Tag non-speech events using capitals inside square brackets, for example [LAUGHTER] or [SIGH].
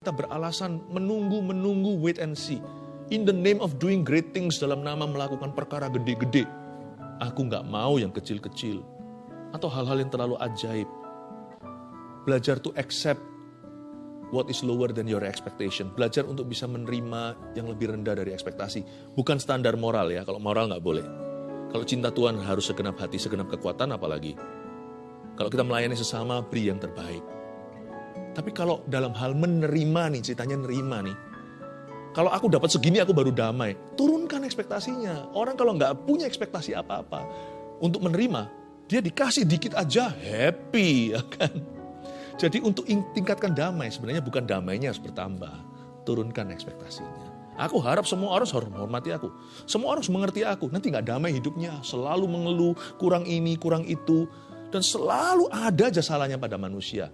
Kita beralasan menunggu, menunggu, wait and see. In the name of doing great things dalam nama melakukan perkara gede-gede. Aku nggak mau yang kecil-kecil. Atau hal-hal yang terlalu ajaib. Belajar to accept what is lower than your expectation. Belajar untuk bisa menerima yang lebih rendah dari ekspektasi. Bukan standar moral ya, kalau moral nggak boleh. Kalau cinta Tuhan harus segenap hati, segenap kekuatan apalagi. Kalau kita melayani sesama, beri yang terbaik. Tapi kalau dalam hal menerima nih, ceritanya nerima nih. Kalau aku dapat segini aku baru damai. Turunkan ekspektasinya. Orang kalau nggak punya ekspektasi apa-apa untuk menerima, dia dikasih dikit aja happy [LAUGHS] ya kan. Jadi untuk tingkatkan damai sebenarnya bukan damainya harus bertambah. Turunkan ekspektasinya. Aku harap semua orang harus menghormati aku. Semua orang harus mengerti aku. Nanti nggak damai hidupnya. Selalu mengeluh, kurang ini, kurang itu. Dan selalu ada aja salahnya pada manusia.